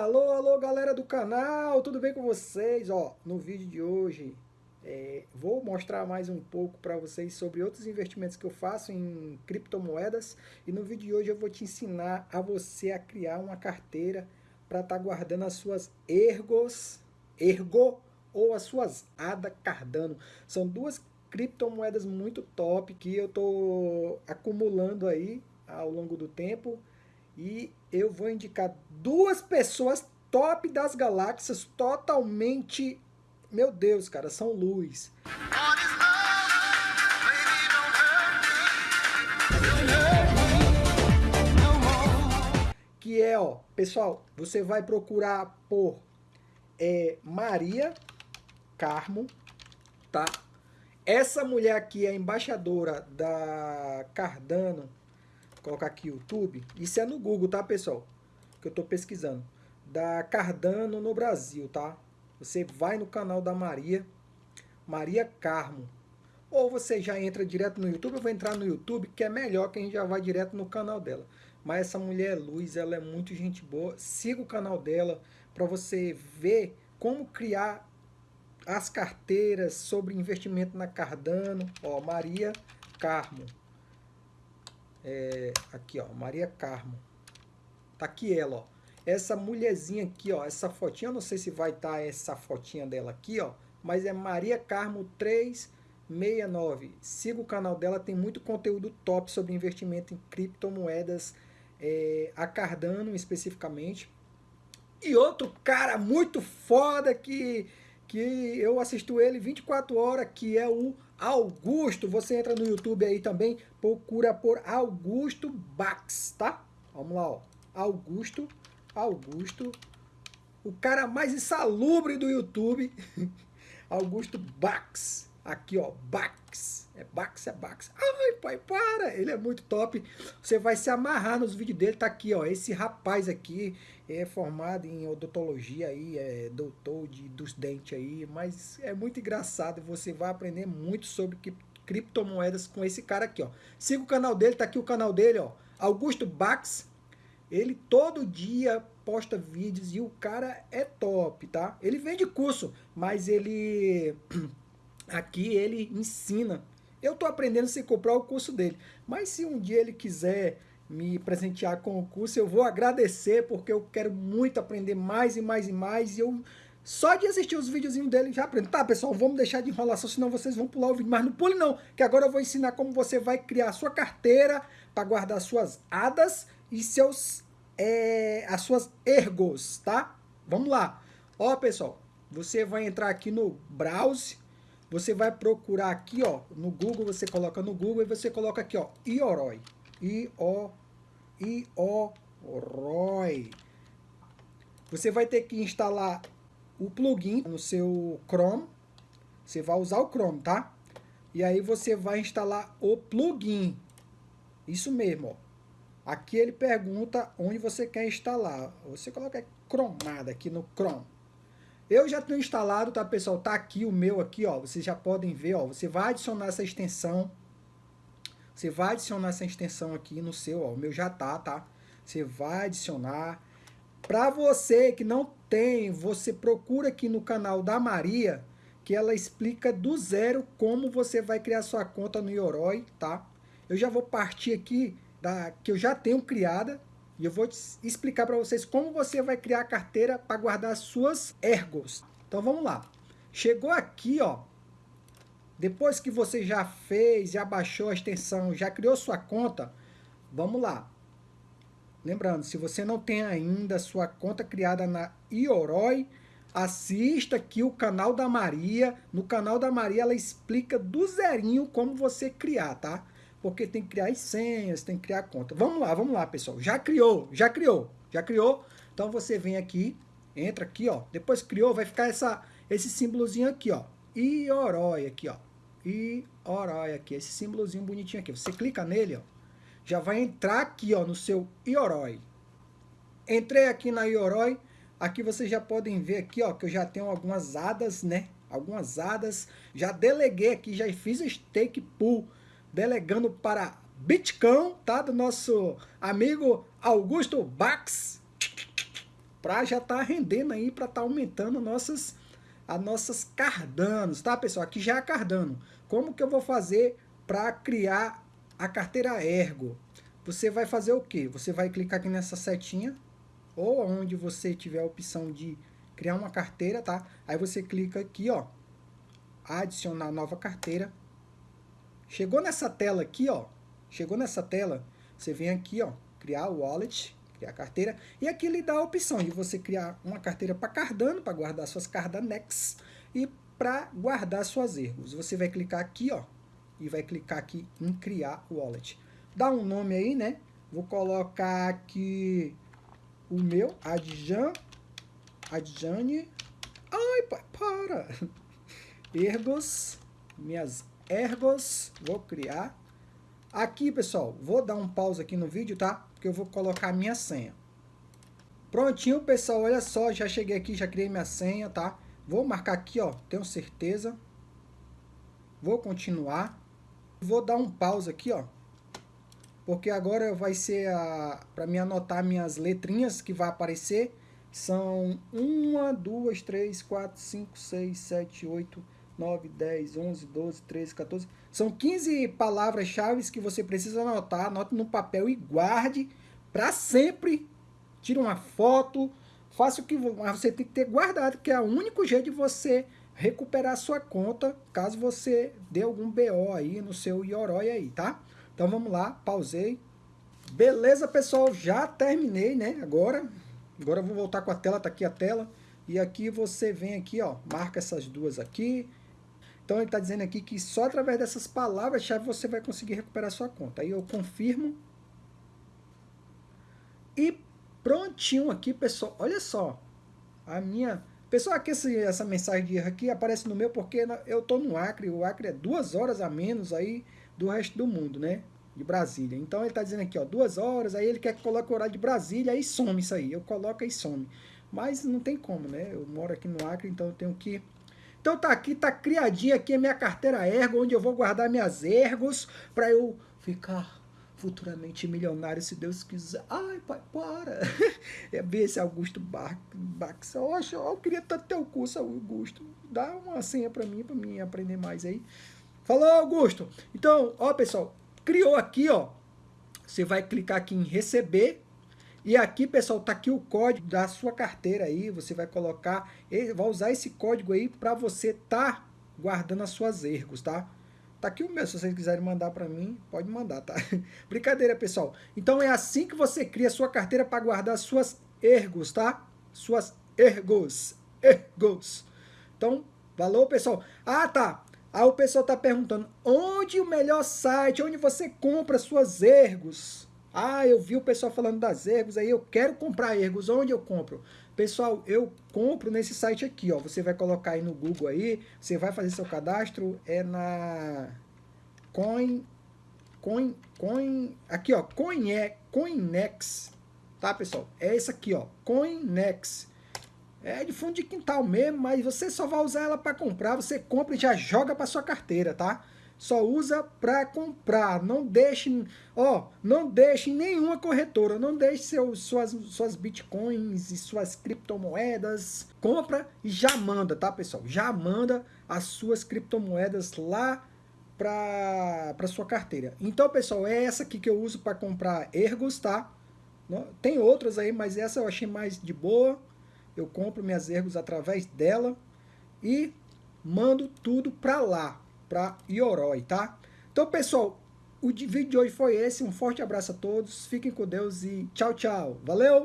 Alô, alô galera do canal, tudo bem com vocês? Ó, no vídeo de hoje é, vou mostrar mais um pouco para vocês sobre outros investimentos que eu faço em criptomoedas e no vídeo de hoje eu vou te ensinar a você a criar uma carteira para estar tá guardando as suas ergos, ergo ou as suas ADA Cardano. São duas criptomoedas muito top que eu tô acumulando aí ao longo do tempo e eu vou indicar duas pessoas top das galáxias, totalmente, meu Deus, cara, são luz. Que é, ó, pessoal, você vai procurar por é, Maria Carmo, tá? Essa mulher aqui é embaixadora da Cardano colocar aqui YouTube. Isso é no Google, tá, pessoal? Que eu tô pesquisando. Da Cardano no Brasil, tá? Você vai no canal da Maria, Maria Carmo. Ou você já entra direto no YouTube, eu vou entrar no YouTube, que é melhor que a gente já vai direto no canal dela. Mas essa mulher é luz, ela é muito gente boa. Siga o canal dela para você ver como criar as carteiras sobre investimento na Cardano. Ó, Maria Carmo. É, aqui, ó, Maria Carmo. Tá aqui ela, ó. Essa mulherzinha aqui, ó, essa fotinha, eu não sei se vai estar tá essa fotinha dela aqui, ó, mas é Maria Carmo 369. Siga o canal dela, tem muito conteúdo top sobre investimento em criptomoedas, é, a Cardano especificamente. E outro cara muito foda que, que eu assisto ele 24 horas, que é o Augusto, você entra no YouTube aí também, procura por Augusto Bax, tá? Vamos lá, ó. Augusto, Augusto, o cara mais insalubre do YouTube, Augusto Bax. Aqui, ó, Bax. É Bax, é Bax. Ai, pai, para! Ele é muito top. Você vai se amarrar nos vídeos dele. Tá aqui, ó. Esse rapaz aqui é formado em odontologia aí, é doutor de, dos dentes aí. Mas é muito engraçado. Você vai aprender muito sobre criptomoedas com esse cara aqui, ó. Siga o canal dele, tá aqui o canal dele, ó. Augusto Bax. Ele todo dia posta vídeos e o cara é top, tá? Ele vende curso, mas ele Aqui ele ensina. Eu estou aprendendo sem comprar o curso dele. Mas se um dia ele quiser me presentear com o curso, eu vou agradecer, porque eu quero muito aprender mais e mais e mais. E eu só de assistir os videozinhos dele já aprendo. Tá, pessoal, vamos deixar de enrolação, senão vocês vão pular o vídeo. Mas não pule não, que agora eu vou ensinar como você vai criar sua carteira para guardar suas hadas e seus, é, as suas ergos, tá? Vamos lá. Ó, pessoal, você vai entrar aqui no browse você vai procurar aqui, ó, no Google, você coloca no Google e você coloca aqui, ó, Ioroi. Ioroi. Você vai ter que instalar o plugin no seu Chrome. Você vai usar o Chrome, tá? E aí você vai instalar o plugin. Isso mesmo, ó. Aqui ele pergunta onde você quer instalar. Você coloca cromada aqui no Chrome. Eu já tenho instalado, tá, pessoal? Tá aqui o meu aqui, ó. Vocês já podem ver, ó. Você vai adicionar essa extensão. Você vai adicionar essa extensão aqui no seu, ó. O meu já tá, tá? Você vai adicionar. Para você que não tem, você procura aqui no canal da Maria, que ela explica do zero como você vai criar sua conta no Yoroi, tá? Eu já vou partir aqui da que eu já tenho criada, e eu vou explicar para vocês como você vai criar a carteira para guardar suas ergos. Então vamos lá. Chegou aqui, ó. Depois que você já fez, já baixou a extensão, já criou sua conta, vamos lá. Lembrando, se você não tem ainda sua conta criada na Ioroi, assista aqui o canal da Maria. No canal da Maria ela explica do zerinho como você criar, tá? porque tem que criar as senhas, tem que criar a conta. Vamos lá, vamos lá, pessoal. Já criou, já criou, já criou. Então você vem aqui, entra aqui, ó. Depois criou, vai ficar essa, esse símbolozinho aqui, ó. Ioroi aqui, ó. Ioroi aqui, esse símbolozinho bonitinho aqui. Você clica nele, ó. Já vai entrar aqui, ó, no seu Ioroi. Entrei aqui na Ioroi. Aqui vocês já podem ver aqui, ó, que eu já tenho algumas hadas, né? Algumas hadas. Já deleguei aqui, já fiz o stake pool delegando para Bitcão, tá? Do nosso amigo Augusto Bax. para já estar tá rendendo aí, para estar tá aumentando nossas, as nossas Cardanos, tá, pessoal? Aqui já é Cardano. Como que eu vou fazer para criar a carteira Ergo? Você vai fazer o quê? Você vai clicar aqui nessa setinha, ou onde você tiver a opção de criar uma carteira, tá? Aí você clica aqui, ó, adicionar nova carteira. Chegou nessa tela aqui, ó, chegou nessa tela, você vem aqui, ó, criar o wallet, criar a carteira, e aqui ele dá a opção de você criar uma carteira para Cardano, para guardar suas Cardanex, e para guardar suas erros. Você vai clicar aqui, ó, e vai clicar aqui em criar wallet. Dá um nome aí, né? Vou colocar aqui o meu, Adjan, Adjane, ai, para, ergos, minhas ergos, vou criar, aqui, pessoal, vou dar um pause aqui no vídeo, tá? Porque eu vou colocar a minha senha. Prontinho, pessoal, olha só, já cheguei aqui, já criei minha senha, tá? Vou marcar aqui, ó, tenho certeza. Vou continuar. Vou dar um pause aqui, ó. Porque agora vai ser a para me anotar minhas letrinhas que vai aparecer. São 1, 2, 3, 4, 5, 6, 7, 8, 9, 10, 11, 12, 13, 14. São 15 palavras-chave que você precisa anotar. Anote no papel e guarde para sempre. Tire uma foto, faça o que você tem que ter guardado, que é o único jeito de você recuperar a sua conta, caso você dê algum BO aí no seu Yoroi aí, tá? Então vamos lá, pausei. Beleza, pessoal, já terminei, né? Agora, agora eu vou voltar com a tela, tá aqui a tela. E aqui você vem aqui, ó, marca essas duas aqui. Então ele está dizendo aqui que só através dessas palavras-chave você vai conseguir recuperar sua conta. Aí eu confirmo. E prontinho aqui, pessoal. Olha só. A minha... Pessoal, aqui essa mensagem de erro aqui aparece no meu porque eu tô no Acre. O Acre é duas horas a menos aí do resto do mundo, né? De Brasília. Então ele tá dizendo aqui, ó, duas horas. Aí ele quer que coloque o horário de Brasília. Aí some isso aí. Eu coloco e some. Mas não tem como, né? Eu moro aqui no Acre, então eu tenho que... Então tá aqui, tá criadinha aqui a minha carteira Ergo, onde eu vou guardar minhas Ergos para eu ficar futuramente milionário, se Deus quiser. Ai, pai, para. É ver esse Augusto Bax. Oxe, eu queria tanto ter o curso, Augusto. Dá uma senha para mim, para mim aprender mais aí. Falou, Augusto. Então, ó, pessoal, criou aqui, ó. Você vai clicar aqui em receber. E aqui, pessoal, tá aqui o código da sua carteira aí. Você vai colocar, vai usar esse código aí para você tá guardando as suas ergos, tá? Tá aqui o meu, se vocês quiserem mandar para mim, pode mandar, tá? Brincadeira, pessoal. Então é assim que você cria a sua carteira para guardar suas ergos, tá? Suas ergos, ergos. Então, valeu, pessoal. Ah, tá. Aí o pessoal tá perguntando, onde o melhor site, onde você compra suas ergos? Ah, eu vi o pessoal falando das ergos, aí eu quero comprar ergos, onde eu compro? Pessoal, eu compro nesse site aqui, ó. Você vai colocar aí no Google aí, você vai fazer seu cadastro, é na Coin, Coin, Coin, aqui ó, Coin é Coinex, tá pessoal? É esse aqui ó, Coinex. É de fundo de quintal mesmo, mas você só vai usar ela para comprar, você compra e já joga para sua carteira, tá? Só usa para comprar. Não deixe, ó, não deixe nenhuma corretora, não deixe seus, suas, suas bitcoins e suas criptomoedas. Compra e já manda, tá, pessoal? Já manda as suas criptomoedas lá para sua carteira. Então, pessoal, é essa aqui que eu uso para comprar ergos, tá? Tem outras aí, mas essa eu achei mais de boa. Eu compro minhas ergos através dela e mando tudo para lá para Ioroi, tá? Então, pessoal, o vídeo de hoje foi esse. Um forte abraço a todos. Fiquem com Deus e tchau, tchau. Valeu!